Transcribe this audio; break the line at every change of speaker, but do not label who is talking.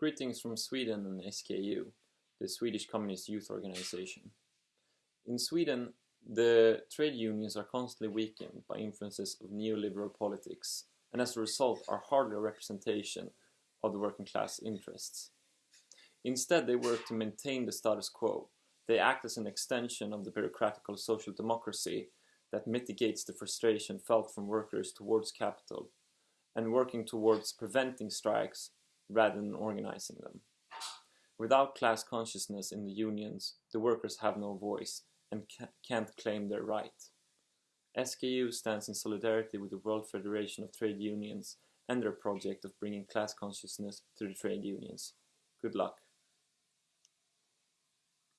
Greetings from Sweden and SKU, the Swedish Communist Youth Organization. In Sweden, the trade unions are constantly weakened by influences of neoliberal politics and as a result are hardly a representation of the working class interests. Instead, they work to maintain the status quo. They act as an extension of the bureaucratical social democracy that mitigates the frustration felt from workers towards capital and working towards preventing strikes rather than organizing them. Without class consciousness in the unions, the workers have no voice and can't claim their right. SKU stands in solidarity with the World Federation of Trade Unions and their project of bringing class consciousness to the trade unions. Good luck.